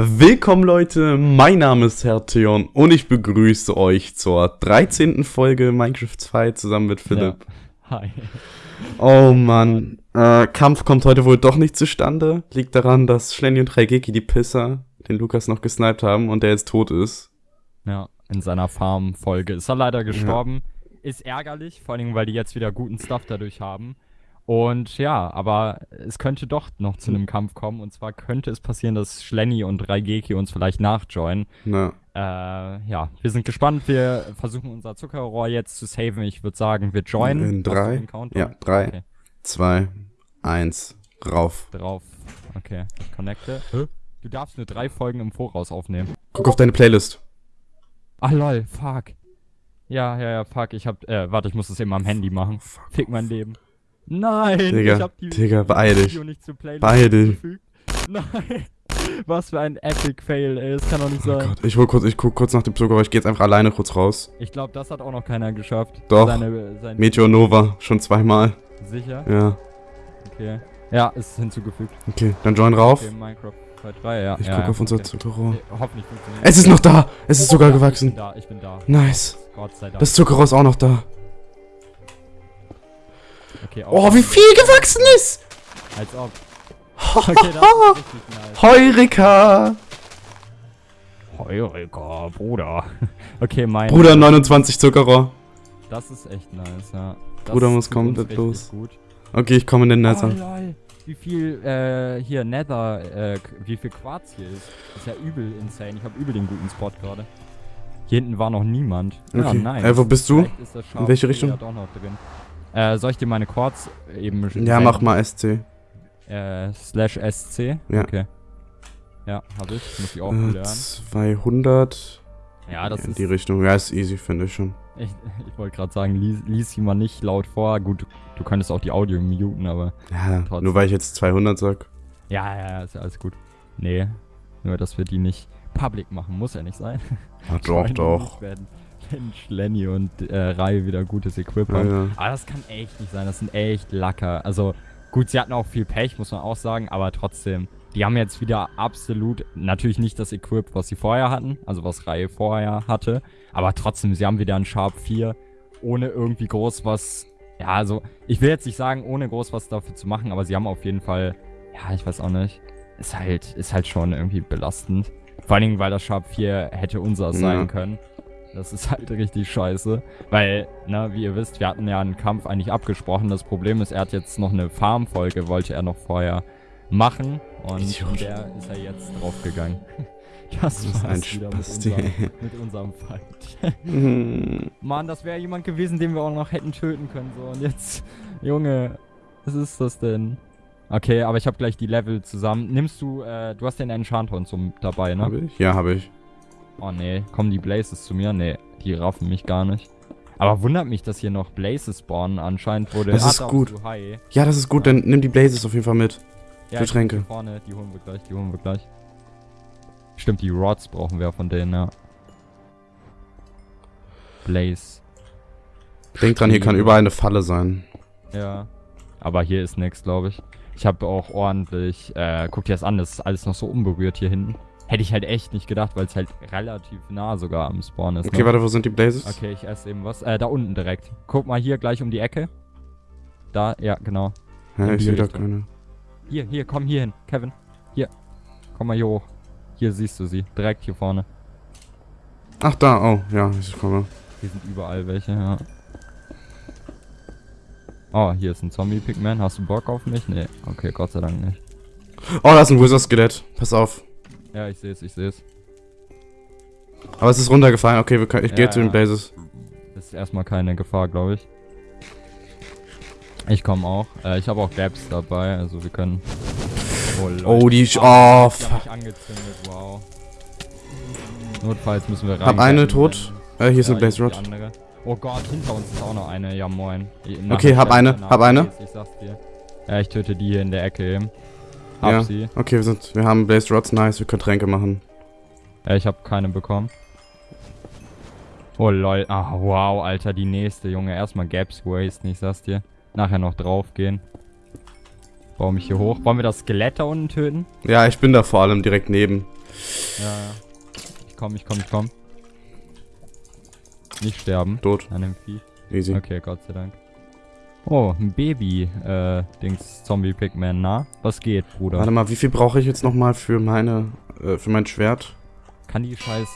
Willkommen Leute, mein Name ist Herr Theon und ich begrüße euch zur 13. Folge Minecraft 2 zusammen mit Philipp. Ja. Hi. Oh Mann, äh, Kampf kommt heute wohl doch nicht zustande. Liegt daran, dass Schlenny und Raigeki die Pisser den Lukas noch gesniped haben und der jetzt tot ist. Ja, in seiner Farm-Folge ist er leider gestorben. Ja. Ist ärgerlich, vor allem, weil die jetzt wieder guten Stuff dadurch haben. Und ja, aber es könnte doch noch zu einem Kampf kommen. Und zwar könnte es passieren, dass Schlenny und Raigeki uns vielleicht nachjoinen. Ja. Äh, ja, wir sind gespannt. Wir versuchen unser Zuckerrohr jetzt zu saven. Ich würde sagen, wir joinen. In drei, ja, drei, okay. zwei, eins, rauf. Drauf. Okay, connecte. Hä? Du darfst nur drei Folgen im Voraus aufnehmen. Guck auf deine Playlist. Ach lol, fuck. Ja, ja, ja, fuck. Ich hab, äh, warte, ich muss das eben am Handy machen. Fick mein Leben. Nein, Digga, ich hab die Digga, beeil dich. beeil dich. Nein. Was für ein Epic Fail, ey. Das kann doch nicht oh sein. Gott, ich hol kurz, ich guck kurz nach dem Zucker, ich geh jetzt einfach alleine kurz raus. Ich glaube, das hat auch noch keiner geschafft. Doch. Seine, seine Meteor Nova, schon zweimal. Sicher? Ja. Okay. Ja, ist hinzugefügt. Okay, dann join rauf. Okay, Minecraft 2.3, ja. Ich ja, guck ja, auf unser okay. Zuckerrohr. Nee, hoffentlich funktioniert Es ist noch da! Es ist sogar gewachsen. Ich bin da, ich bin da. Nice. Gott sei Dank. Das Zuckerrohr ist auch noch da. Okay, oh, wie viel gewachsen ist! Als ob. Okay, nice. Heureka! Heureka, Bruder. Okay, mein. Bruder, 29 Zuckerrohr. Das ist echt nice, ja. Das Bruder muss kommen, das los. Gut. Okay, ich komme in den Nether. Oh, lol. Wie viel, äh, hier, Nether, äh, wie viel Quarz hier ist. Das ist ja übel insane. Ich habe übel den guten Spot gerade. Hier hinten war noch niemand. Okay. Ja, nice. Äh, wo bist du? In welche Richtung? Äh, soll ich dir meine Quarz eben Ja, senden? mach mal SC. Äh, slash SC? Ja. Okay. Ja, hab ich. Muss ich auch äh, lernen. 200. Ja, das ja, in ist... die Richtung. Ja, ist easy, finde ich schon. Ich, ich wollte gerade sagen, lies, lies sie mal nicht laut vor. Gut, du könntest auch die Audio muten, aber... Ja, trotzdem. nur weil ich jetzt 200 sag. Ja, ja, ja, ist ja alles gut. Nee, nur dass wir die nicht public machen, muss ja nicht sein. Ja, doch, doch. Werden. Mensch, Lenny und äh, Rai wieder gutes Equip haben. Ja, ja. Aber das kann echt nicht sein. Das sind echt Lacker. Also, gut, sie hatten auch viel Pech, muss man auch sagen. Aber trotzdem, die haben jetzt wieder absolut, natürlich nicht das Equip, was sie vorher hatten. Also, was Rai vorher hatte. Aber trotzdem, sie haben wieder ein Sharp 4. Ohne irgendwie groß was. Ja, also, ich will jetzt nicht sagen, ohne groß was dafür zu machen. Aber sie haben auf jeden Fall, ja, ich weiß auch nicht. Ist halt, ist halt schon irgendwie belastend. Vor allen Dingen, weil das Sharp 4 hätte unser sein ja. können. Das ist halt richtig scheiße. Weil, ne, wie ihr wisst, wir hatten ja einen Kampf eigentlich abgesprochen. Das Problem ist, er hat jetzt noch eine Farm-Folge, wollte er noch vorher machen. Und Idiot. der ist er jetzt draufgegangen. Das, das ist ein Spaß, mit, unserem, mit unserem Fight. Mann, das wäre jemand gewesen, den wir auch noch hätten töten können. So, und jetzt, Junge, was ist das denn? Okay, aber ich habe gleich die Level zusammen. Nimmst du, äh, du hast den Enchanthorn zum dabei, ne? Hab ich? Ja, habe ich. Oh nee, kommen die Blazes zu mir? Nee, die raffen mich gar nicht. Aber wundert mich, dass hier noch Blazes spawnen. Anscheinend wurde... Das ist gut. Ja, das ist gut. Ja. Dann nimm die Blazes auf jeden Fall mit. Ja, Für Tränke. vorne, die holen wir gleich, die holen wir gleich. Stimmt, die Rods brauchen wir von denen, ja. Blaze. Denk dran, hier kann überall eine Falle sein. Ja. Aber hier ist nichts, glaube ich. Ich habe auch ordentlich... Äh, guck dir das an, das ist alles noch so unberührt hier hinten. Hätte ich halt echt nicht gedacht, weil es halt relativ nah sogar am Spawn ist. Okay, ne? warte, wo sind die Blazes? Okay, ich esse eben was. Äh, da unten direkt. Guck mal hier gleich um die Ecke. Da, ja, genau. Ja, ich sehe da keine. Hier, hier, komm hier hin, Kevin. Hier. Komm mal hier hoch. Hier siehst du sie. Direkt hier vorne. Ach, da, oh, ja, ich komme. Hier sind überall welche, ja. Oh, hier ist ein Zombie-Pigman. Hast du Bock auf mich? Nee, okay, Gott sei Dank nicht. Oh, da ist ein Wizard-Skelett. Pass auf. Ja, ich sehe es, ich sehe es. Aber es ist runtergefallen. Okay, können, ich ja, gehe zu den Bases. Ist erstmal keine Gefahr, glaube ich. Ich komme auch. Äh, ich habe auch Gaps dabei, also wir können. Oh, Leute. oh die. Oh, oh fuck. angezündet, wow. Notfalls müssen wir rein. Hab eine tot. Äh, hier ist ja, eine Blaze Rod. Oh Gott, hinter uns ist auch noch eine. Ja, moin. Nach okay, hab eine, hab eine. Ich sag's dir. Ja, ich töte die hier in der Ecke eben. Hab ja. sie. Okay, wir sind, wir haben Blaze Rods, nice, wir können Tränke machen. Ja, ich habe keine bekommen. Oh lol, ach wow, Alter, die nächste, Junge. Erstmal Gaps wasten, ich sag's dir. Nachher noch draufgehen. baue mich hier hoch. Wollen wir das Skelett da unten töten? Ja, ich bin da vor allem direkt neben. Ja, ja. Ich komm, ich komm, ich komm. Nicht sterben. Tot. An dem Vieh. Easy. Okay, Gott sei Dank. Oh, ein Baby, äh, Dings, na? Was geht, Bruder? Warte mal, wie viel brauche ich jetzt nochmal für meine, äh, für mein Schwert? Kann die scheiß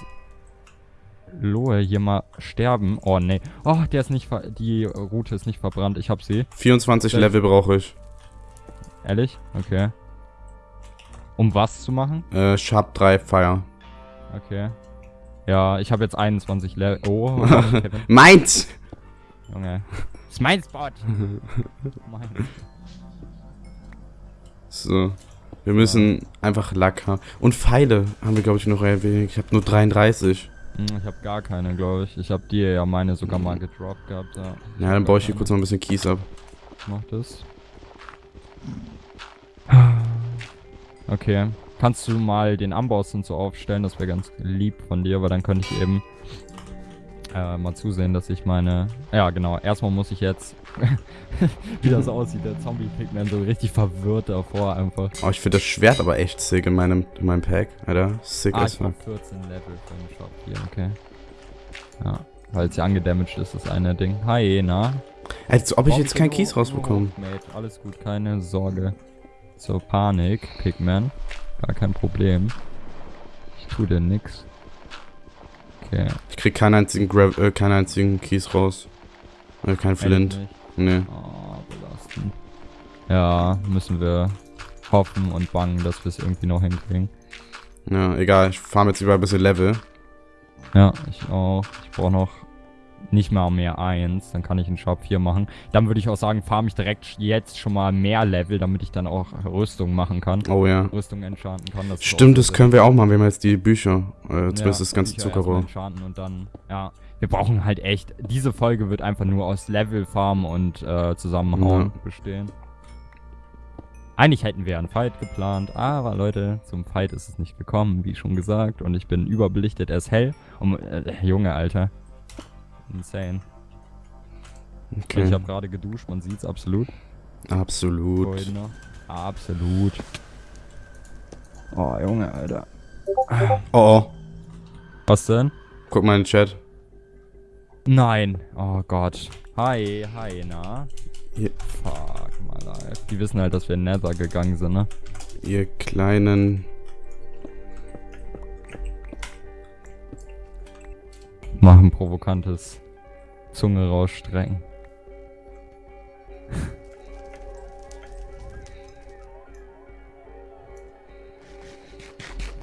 Lohe hier mal sterben? Oh, nee. Oh, der ist nicht, ver die Route ist nicht verbrannt. Ich hab sie. 24 Ja. Level brauche ich. Ehrlich? Okay. Um was zu machen? Äh, Sharp 3 Fire. Okay. Ja, ich habe jetzt 21 Level. Oh. Meins! Junge. Das ist mein Spot. mein. So. Wir müssen einfach Lack haben. Und Pfeile haben wir, glaube ich, noch erwähnt. Ich habe nur 33. Hm, Ich habe gar keine, glaube ich. Ich habe dir ja meine sogar mal gedroppt gehabt. Ja, Ja, dann baue ich hier kurz noch ein bisschen Kies ab. Mach das. Okay. Kannst du mal den Amboss und so aufstellen? Das wäre ganz lieb von dir, weil dann könnte ich eben äh, mal zusehen, dass ich meine... Ja, genau. Erstmal muss ich jetzt... wie das aussieht, der Zombie-Pigman so richtig verwirrt davor einfach. Oh, ich finde das Schwert aber echt sick in meinem, in meinem Pack. Alter, sick Ah, as fuck. brauch 14 Level für den Shop hier, okay. Ja, weil es ja angedamaged ist, das eine Ding. Hi, na? Als ob ich jetzt keinen Kies rausbekomme. Alles gut, keine Sorge. So, Panik, Pigman. Gar kein Problem. Ich tu dir nix. Okay. Ich krieg keinen einzigen, Gra äh, keinen einzigen Kies raus. Äh, kein Flint. Nee. Oh, belastend. Ja, müssen wir hoffen und bangen, dass wir es irgendwie noch hinkriegen. Ja, egal. Ich farm jetzt überall ein bisschen Level. Ja, ich auch. Ich brauche noch nicht mal mehr eins. Dann kann ich einen Shop 4 machen. Dann würde ich auch sagen, farm ich direkt jetzt schon mal mehr Level, damit ich dann auch Rüstung machen kann. Oh ja. Rüstung enchanten kann. Das Stimmt, das können wir auch machen. Wir haben jetzt die Bücher. Äh, zumindest Ja, das ganze Bücher Zuckerrohr. enchanten Und dann, ja, wir brauchen halt echt, diese Folge wird einfach nur aus Level Farm und äh, Zusammenhauen Ja. bestehen. Eigentlich hätten wir einen Fight geplant, aber Leute, zum Fight ist es nicht gekommen, wie schon gesagt. Und ich bin überbelichtet, er ist hell. Und, äh, Junge, Alter. Insane. Okay. Ich habe gerade geduscht, man sieht's absolut. Absolut. Noch. Absolut. Oh, Junge, Alter. Oh, oh. Was denn? Guck mal in den Chat. Nein. Oh Gott. Hi, hi, na? Hier. Fuck, my life. Die wissen halt, dass wir in Nether gegangen sind, ne? Ihr kleinen. Machen provokantes Zunge rausstrecken.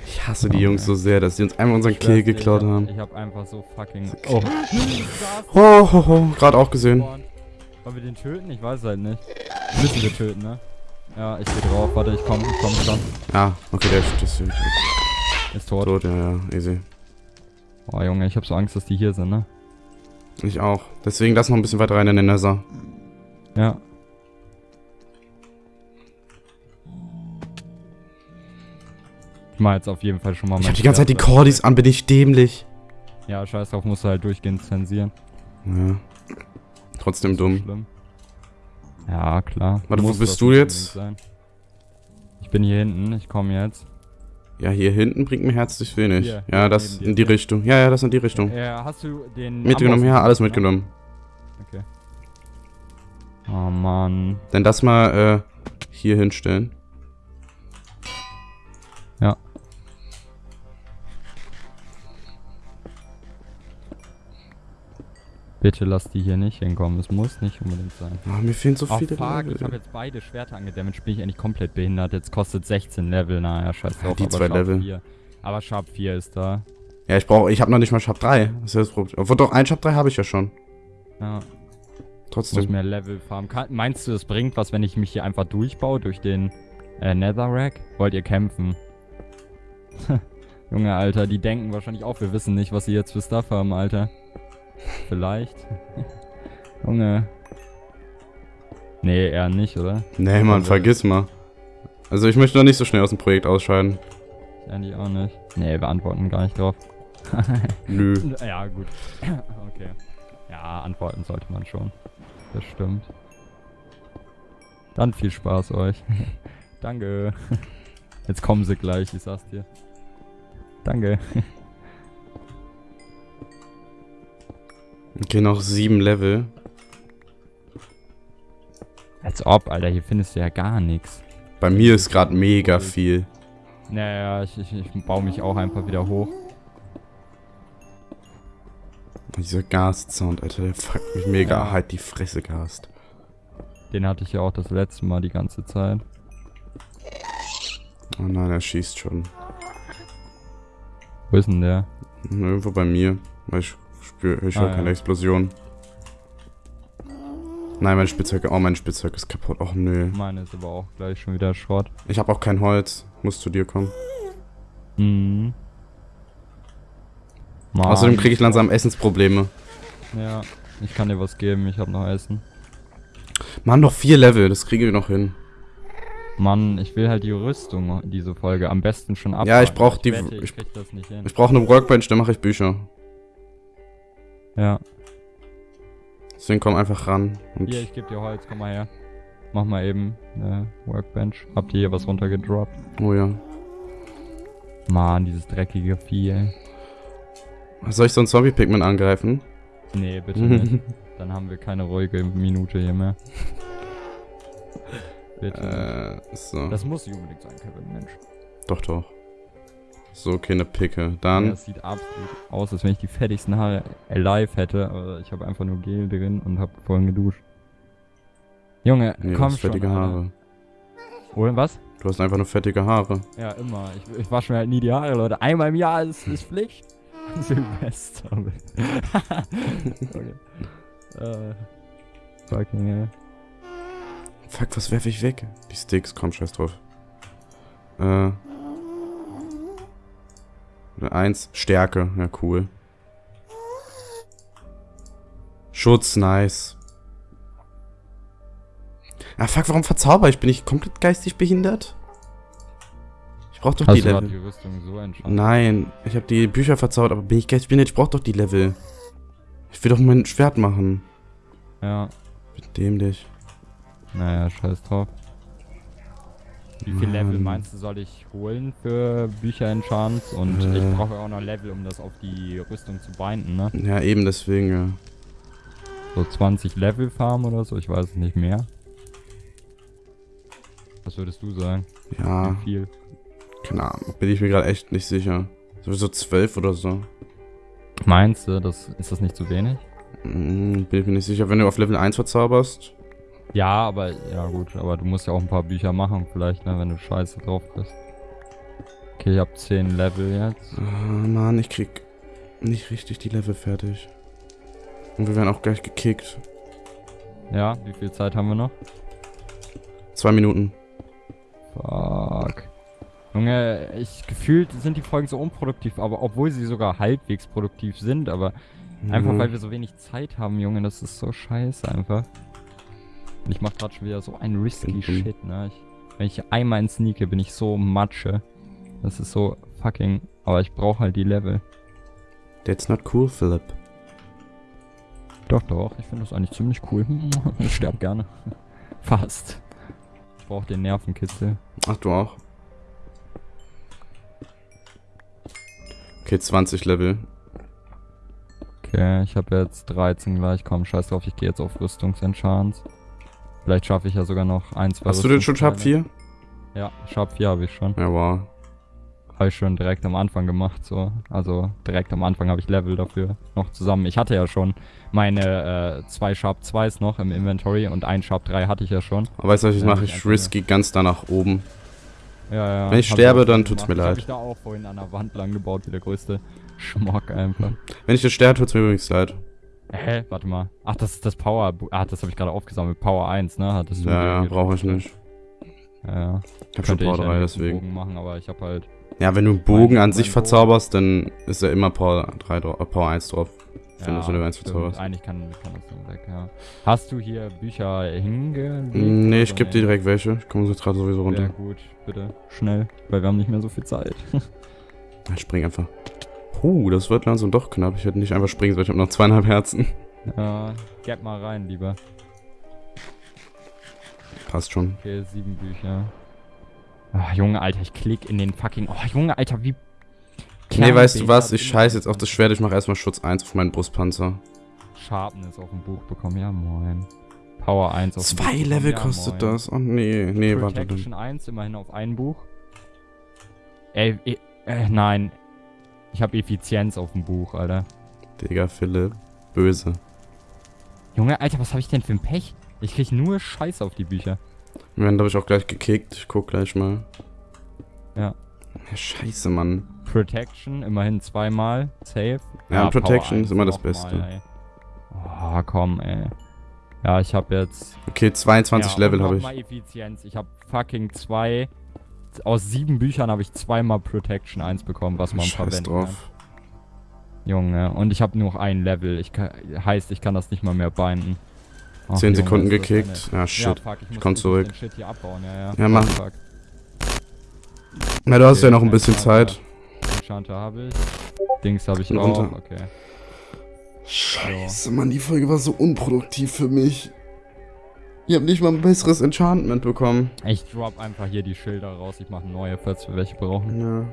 Ich hasse die Jungs so sehr, dass sie uns einmal unseren Kill geklaut haben. Ich hab einfach so fucking... Okay. Oh. Oh, ho, ho. Gerade auch gesehen. Wollen wir den töten? Ich weiß halt nicht. Müssen wir töten, ne? Ja, ich geh drauf. Warte, ich komm, ich komm schon. Ah, okay, der ist, das ist Ist tot. tot. Ja, ja, easy. Oh, Junge, ich hab so Angst, dass die hier sind, ne? Ich auch. Deswegen lass noch ein bisschen weiter rein in den Nether. Ja. Ich mach jetzt auf jeden Fall schon mal Ich hab die ganze Zeit die Cordis an, bin ich dämlich. Ja, scheiß drauf, musst du halt durchgehend zensieren. Ja. Trotzdem So dumm. Schlimm. Ja, klar. Warte, wo bist du jetzt? Sein. Ich bin hier hinten, ich komme jetzt. Ja, hier hinten bringt mir herzlich wenig. Hier, ja, hier das in die Richtung. Ja, ja, das in die Richtung. Äh, hast du den. mitgenommen, Amboss ja, alles ne? mitgenommen. Okay. Oh Mann. Dann das mal äh, hier hinstellen. Ja. Bitte lass die hier nicht hinkommen. Es muss nicht unbedingt sein. Ah, mir fehlen so Oh viele fuck, Level. ich habe jetzt beide Schwerter angedamaged, bin ich eigentlich komplett behindert. Jetzt kostet 16 Level, naja, scheiß drauf. die aber zwei Sharp Level. 4. Aber Sharp 4 ist da. Ja, ich brauche, ich habe noch nicht mal Sharp 3. Das ist das Problem. Obwohl doch, ein Sharp 3 habe ich ja schon. Ja, muss Trotzdem. mehr Level farmen. Kann, meinst du, es bringt was, wenn ich mich hier einfach durchbaue durch den äh, Netherrack? Wollt ihr kämpfen? Junge, Alter, die denken wahrscheinlich auch, wir wissen nicht, was sie jetzt für Stuff haben, Alter. Vielleicht. Junge. Nee, eher nicht, oder? Nee, Mann, vergiss mal. Also ich möchte noch nicht so schnell aus dem Projekt ausscheiden. Ich eigentlich auch nicht. Nee, wir antworten gar nicht drauf. Nö. Ja, gut. okay. Ja, antworten sollte man schon. Das stimmt. Dann viel Spaß euch. Danke. Jetzt kommen sie gleich, ich sag's dir. Danke. Okay, noch sieben Level. Als ob, Alter, hier findest du ja gar nichts. Bei mir ist gerade mega viel. Naja, ich, ich, ich baue mich auch einfach wieder hoch. Dieser Gast-Sound, Alter, der fuckt mich mega ja. halt die Fresse Gast. Den hatte ich ja auch das letzte Mal die ganze Zeit. Oh nein, er schießt schon. Wo ist denn der? Irgendwo bei mir. Ich spüre ich ah, keine ja. Explosion. Nein, mein Spitzhack, oh, mein Spitzhack ist kaputt. Och, nö. Meine ist aber auch gleich schon wieder Schrott. Ich habe auch kein Holz. Muss zu dir kommen. Mhm. Mann. Außerdem kriege ich langsam Essensprobleme. Ja, ich kann dir was geben. Ich habe noch Essen. Mann, noch vier Level. Das kriegen wir noch hin. Mann, ich will halt die Rüstung diese Folge am besten schon ab. Ja, ich brauche die. Ich, ich, ich brauche eine Workbench, dann mache ich Bücher. Ja. Deswegen komm einfach ran. hier, ich gebe dir Holz, komm mal her. Mach mal eben eine Workbench. Habt ihr hier was runtergedroppt? Oh ja. Mann, dieses dreckige Vieh, ey. Soll ich so ein Zombie-Pigment angreifen? Nee, bitte nicht. Dann haben wir keine ruhige Minute hier mehr. Bitte. Äh, so. Das muss nicht unbedingt sein, Kevin, Mensch. Doch, doch. So, keine Picke. Dann. Ja, das sieht absolut aus, als wenn ich die fettigsten Haare alive hätte, aber ich habe einfach nur Gel drin und habe vorhin geduscht. Junge, nee, komm schon. fettige Haare. Oder was? Du hast einfach nur fettige Haare. Ja, immer. Ich, ich wasche mir halt nie die Haare, Leute. Einmal im Jahr ist, ist Pflicht. Silvester. okay. Äh. Fucking hell. Fuck, was werfe ich weg? Die Sticks, komm, scheiß drauf. Äh. Eins, Stärke, ja cool. Schutz, nice. Ah fuck, warum verzauber ich? Bin ich komplett geistig behindert? Ich brauch doch Hast die Level. Die Rüstung so Nein, ich habe die Bücher verzaubert, aber bin ich geistig behindert? Ich brauch doch die Level. Ich will doch mein Schwert machen. Ja. Dämlich. Naja, scheiß drauf. Wie viel Level meinst du, soll ich holen für Bücher Enchants? Und äh. ich brauche auch noch Level, um das auf die Rüstung zu binden, ne? Ja, eben deswegen, ja. So 20 Level farmen oder so, ich weiß es nicht mehr. Was würdest du sagen? Ja. Wie viel? Keine Ahnung, bin ich mir gerade echt nicht sicher. Sowieso 12 oder so. Meinst du, das, ist das nicht zu wenig? Mm, bin ich mir nicht sicher. Wenn du auf Level 1 verzauberst, ja, aber, ja gut, aber du musst ja auch ein paar Bücher machen vielleicht, ne, wenn du scheiße drauf bist. Okay, ich hab 10 Level jetzt. Oh, Mann, ich krieg nicht richtig die Level fertig. Und wir werden auch gleich gekickt. Ja, wie viel Zeit haben wir noch? Zwei Minuten. Fuck. Junge, ich gefühlt sind die Folgen so unproduktiv, aber obwohl sie sogar halbwegs produktiv sind, aber mhm. einfach weil wir so wenig Zeit haben, Junge, das ist so scheiße einfach. Und ich mach grad schon wieder so ein risky mhm. Shit, ne? Ich, wenn ich einmal in sneake, bin ich so Matsche. Das ist so fucking... Aber ich brauche halt die Level. That's not cool, Philip. Doch, doch. Ich finde das eigentlich ziemlich cool. ich sterb gerne. Fast. Ich brauche den Nervenkitzel. Ach, du auch? Okay, 20 Level. Okay, ich habe jetzt 13 gleich. Komm, scheiß drauf, ich gehe jetzt auf Rüstungsenchants. Vielleicht schaffe ich ja sogar noch ein, zwei Hast du denn schon Sharp 4? Ja, Sharp 4 habe ich schon. Ja, wow. Habe ich schon direkt am Anfang gemacht, so. Also direkt am Anfang habe ich Level dafür noch zusammen. Ich hatte ja schon meine äh, zwei Sharp 2s noch im Inventory und ein Sharp 3 hatte ich ja schon. Aber weißt du, was ich mache? Ich risky ganz da nach oben. Ja, ja. Wenn ich sterbe, dann tut's mir leid. Ich da auch vorhin an der Wand lang gebaut, wie der größte Schmock einfach. Wenn ich jetzt sterbe, tut's mir übrigens leid. Hä? Warte mal. Ach, das ist das Power. Ah, das habe ich gerade aufgesammelt. Power 1, ne? Hattest du ja, ja, brauche ich nicht. Ja, ja. Ich hab schon Power 3, deswegen. Bogen machen, aber ich habe halt. Ja, wenn du einen Bogen an sich verzauberst, dann ist ja immer Power 3 äh, Power 1 drauf. Ja, wenn du so eine 1 verzauberst. Eigentlich kann, kann das dann weg, ja. Hast du hier Bücher hingelegt? Nee, ich gebe dir direkt welche. Ich komme gerade sowieso runter. Ja, gut, bitte. Schnell, weil wir haben nicht mehr so viel Zeit. ich spring einfach. Puh, das wird langsam doch knapp. Ich hätte nicht einfach springen sollen. Ich habe noch zweieinhalb Herzen. Ja, gib mal rein, lieber. Passt schon. Okay, sieben Bücher. Oh, Junge, Alter, ich klick in den fucking... Oh, Junge, Alter, wie... Nee, weißt du was? Ich scheiß jetzt auf das Schwert. Ich mach erstmal Schutz 1 auf meinen Brustpanzer. Sharpness auf dem Buch bekommen. Ja, moin. Power 1 auf Zwei Level ja, kostet moin. das. Oh, nee. Nee, Protection warte. Protection 1 immerhin auf ein Buch. Ey, äh, äh, nein. Ich habe Effizienz auf dem Buch, Alter. Digga, Philipp. Böse. Junge, Alter, was habe ich denn für ein Pech? Ich krieg nur Scheiß auf die Bücher. Moment, habe ich auch gleich gekickt. Ich guck gleich mal. Ja. ja scheiße, Mann. Protection, immerhin zweimal. Safe. Ja, ja Protection ist immer das Beste. Mal, oh, komm, ey. Ja, ich habe jetzt... Okay, 22 ja, Level habe ich. Mal Effizienz. Ich habe fucking zwei... Aus sieben Büchern habe ich zweimal Protection 1 bekommen, was man Scheiß verwenden drauf. kann. Junge, und ich habe nur noch ein Level. Ich kann, heißt, ich kann das nicht mal mehr binden. 10 Sekunden gekickt. Ja, shit. Ja, fuck, ich, ich komm zurück. Ja, ja. ja, mach. Fuck. Na, du hast ja noch ein bisschen Zeit. Enchanter habe ich. Dings habe ich auch. Okay. Scheiße, Mann, die Folge war so unproduktiv für mich. Ich habe nicht mal ein besseres Enchantment bekommen. Ich drop einfach hier die Schilder raus. Ich mache neue, falls wir welche brauchen.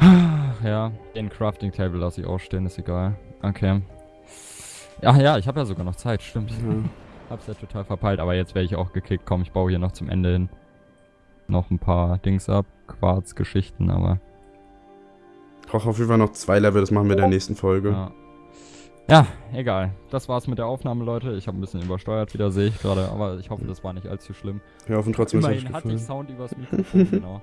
Ja. Ja, den Crafting Table lasse ich auch stehen, ist egal. Okay. Ach ja, ich habe ja sogar noch Zeit, stimmt. Ja. Hab's ja total verpeilt, aber jetzt werde ich auch gekickt. Komm, ich baue hier noch zum Ende hin noch ein paar Dings ab. Quarz-Geschichten, aber. Ich brauche auf jeden Fall noch zwei Level, das machen wir in der nächsten Folge. Ja. Ja, egal. Das war's mit der Aufnahme, Leute. Ich habe ein bisschen übersteuert wieder, sehe ich gerade, aber ich hoffe, das war nicht allzu schlimm. Wir hoffen trotzdem, es hatte ich Sound übers Mikrofon, genau.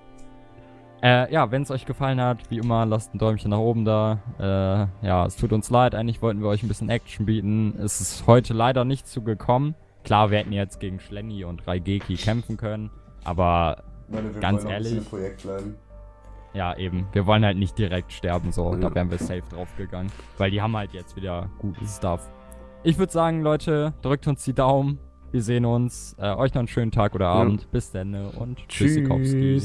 Äh, ja, wenn es euch gefallen hat, wie immer, lasst ein Däumchen nach oben da. Äh, ja, es tut uns leid, eigentlich wollten wir euch ein bisschen Action bieten. Es ist heute leider nicht zugekommen. Klar, wir hätten jetzt gegen Schlenny und Raigeki kämpfen können, aber meine, ganz ehrlich. Ja, eben. Wir wollen halt nicht direkt sterben, so. Ja. Da wären wir safe drauf gegangen. Weil die haben halt jetzt wieder gutes Stuff. Ich würde sagen, Leute, drückt uns die Daumen. Wir sehen uns. Äh, euch noch einen schönen Tag oder Abend. Ja. Bis dann und tschüss. tschüssikowski.